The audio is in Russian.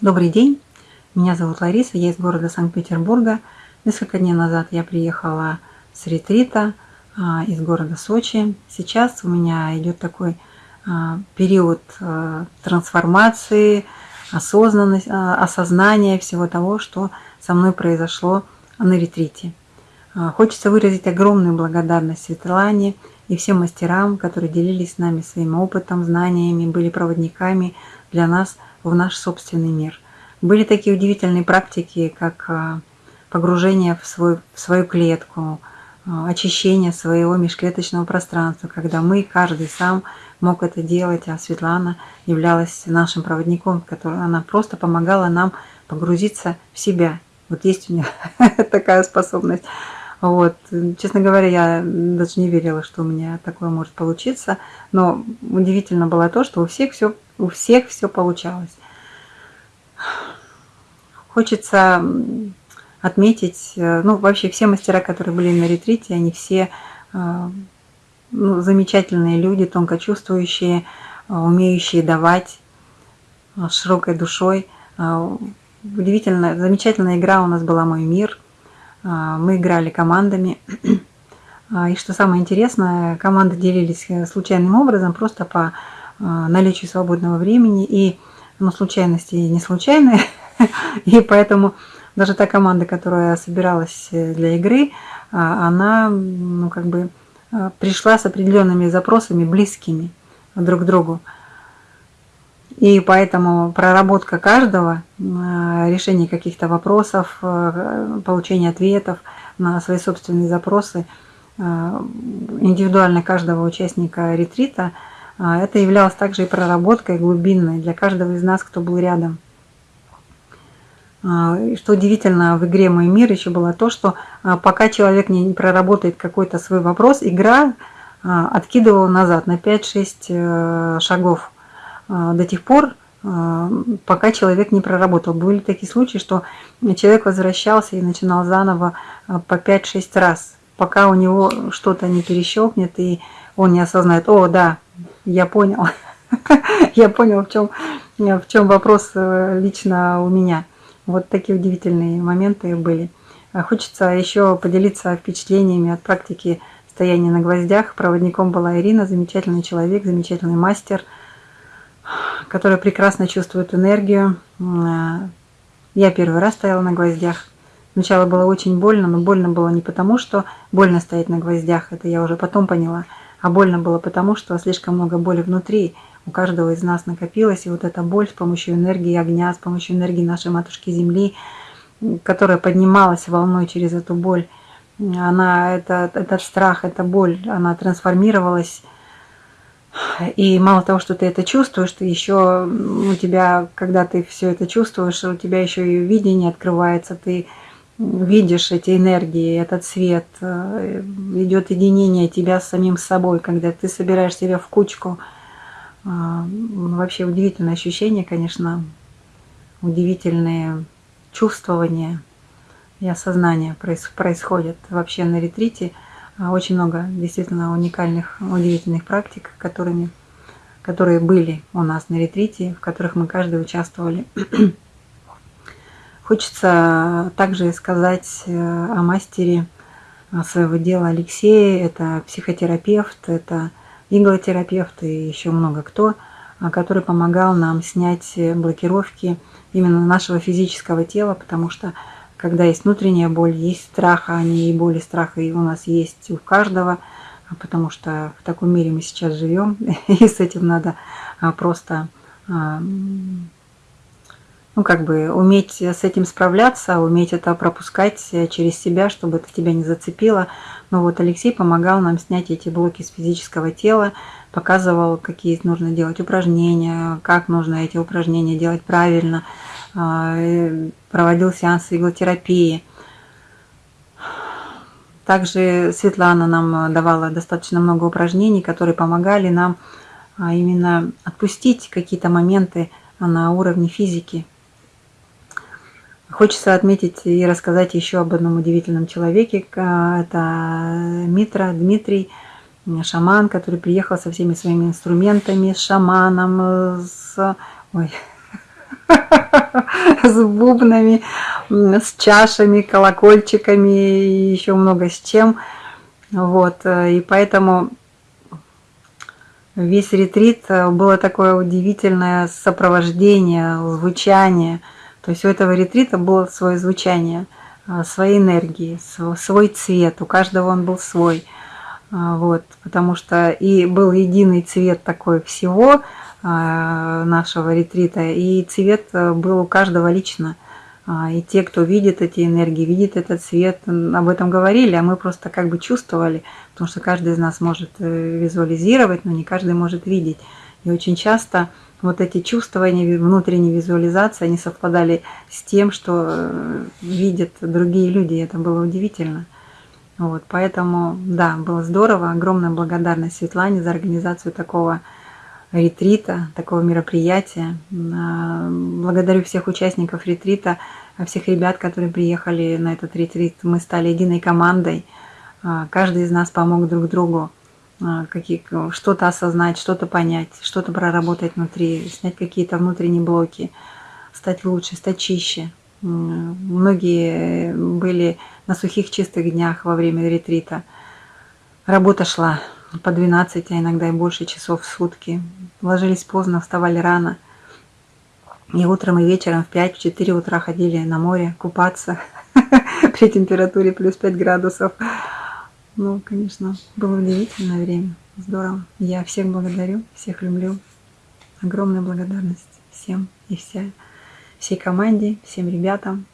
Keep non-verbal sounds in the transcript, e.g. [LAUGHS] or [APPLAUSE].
Добрый день, меня зовут Лариса, я из города Санкт-Петербурга. Несколько дней назад я приехала с ретрита а, из города Сочи. Сейчас у меня идет такой а, период а, трансформации, осознанность, осознания всего того, что со мной произошло на ретрите. Хочется выразить огромную благодарность Светлане и всем мастерам, которые делились с нами своим опытом, знаниями, были проводниками для нас в наш собственный мир. Были такие удивительные практики, как а, погружение в, свой, в свою клетку, а, очищение своего межклеточного пространства, когда мы, каждый сам мог это делать, а Светлана являлась нашим проводником, который она просто помогала нам погрузиться в себя. Вот есть у меня [LAUGHS] такая способность. Вот. Честно говоря, я даже не верила, что у меня такое может получиться. Но удивительно было то, что у всех все, у всех все получалось. Хочется отметить, э, ну, вообще все мастера, которые были на ретрите, они все э, ну, замечательные люди, тонко чувствующие, э, умеющие давать широкой душой. Удивительно, замечательная игра у нас была «Мой мир», мы играли командами. [CLEARS THROAT] А, и что самое интересное, команды делились э, случайным образом, просто по а, наличию свободного времени. И ну, случайности не случайные. [LAUGHS] И поэтому даже та команда, которая собиралась э, для игры, она ну, как бы пришла с определенными запросами, близкими друг к другу. И поэтому проработка каждого, э, решение каких-то вопросов, э, получение ответов на свои собственные запросы, э, индивидуально каждого участника ретрита, это являлось также и проработкой глубинной для каждого из нас, кто был рядом. Что удивительно в игре «Мой мир» еще было то, что пока человек не проработает какой-то свой вопрос, игра откидывала назад на 5-6 шагов до тех пор, а, пока человек не проработал. Были такие случаи, что человек возвращался и начинал заново а, по 5-6 раз, пока у него что-то не перещелкнет, и он не осознает, о, да, я понял, [LAUGHS] я понял, в чем, в чем вопрос э, лично у меня. Вот такие удивительные моменты были. Хочется еще поделиться впечатлениями от практики стояния на гвоздях. Проводником была Ирина, замечательный человек, замечательный мастер – которая прекрасно чувствует энергию. Э, я первый раз стояла на гвоздях. Сначала было очень больно, но больно было не потому, что больно стоять на гвоздях, это я уже потом поняла, а больно было потому, что слишком много боли внутри у каждого из нас накопилось, и вот эта боль с помощью энергии огня, с помощью энергии нашей Матушки Земли, которая поднималась волной через эту боль, она, это, этот страх, эта боль, она трансформировалась и мало того, что ты это чувствуешь, ты еще у тебя, когда ты все это чувствуешь, у тебя еще и видение открывается, ты видишь эти энергии, этот свет, э, идет единение тебя с самим собой, когда ты собираешь себя в кучку. А, вообще удивительное ощущение, конечно, удивительные чувствования и осознания происходят вообще на ретрите – очень много действительно уникальных, удивительных практик, которыми, которые были у нас на ретрите, в которых мы каждый участвовали. [CLEARS THROAT] Хочется также сказать э, о мастере э, своего дела Алексее. Это психотерапевт, это иглотерапевт и еще много кто, э, который помогал нам снять блокировки именно нашего физического тела, потому что когда есть внутренняя боль, есть страх, а не и боль, и страх и у нас есть у каждого, а потому что в таком мире мы сейчас живем, [LAUGHS] и с этим надо а, просто а, ну, как бы уметь с этим справляться, уметь это пропускать через себя, чтобы это тебя не зацепило. Но вот Алексей помогал нам снять эти блоки с физического тела, показывал, какие нужно делать упражнения, как нужно эти упражнения делать правильно – проводил сеансы иглотерапии. Также Светлана нам давала достаточно много упражнений, которые помогали нам а, именно отпустить какие-то моменты на уровне физики. Хочется отметить и рассказать еще об одном удивительном человеке. Это Митра Дмитрий, шаман, который приехал со всеми своими инструментами, с шаманом, с ой, [LAUGHS] с бубнами, с чашами, колокольчиками и еще много с чем. Вот, э, и поэтому весь ретрит э, было такое удивительное сопровождение, звучание. То есть у этого ретрита было свое звучание, э, свои энергии, свой цвет, у каждого он был свой. Вот, потому что и был единый цвет такой всего, нашего ретрита, и цвет э, был у каждого лично. А, и те, кто видит эти энергии, видит этот цвет, об этом говорили, а мы просто как бы чувствовали, потому что каждый из нас может э, визуализировать, но не каждый может видеть. И очень часто вот эти чувствования, внутренней визуализации, они совпадали с тем, что э, видят другие люди, и это было удивительно. Вот, поэтому, да, было здорово. Огромная благодарность Светлане за организацию такого ретрита, такого мероприятия. А, благодарю всех участников ретрита, всех ребят, которые приехали на этот ретрит. Мы стали единой командой. А, каждый из нас помог друг другу а, что-то осознать, что-то понять, что-то проработать внутри, снять какие-то внутренние блоки, стать лучше, стать чище. Многие были на сухих чистых днях во время ретрита. Работа шла, по 12, а иногда и больше часов в сутки. Ложились поздно, вставали рано. И утром, и вечером в 5-4 утра ходили на море купаться [LAUGHS] при температуре плюс 5 градусов. Ну, конечно, было удивительное время. Здорово. Я всех благодарю, всех люблю. Огромная благодарность всем и вся, всей команде, всем ребятам,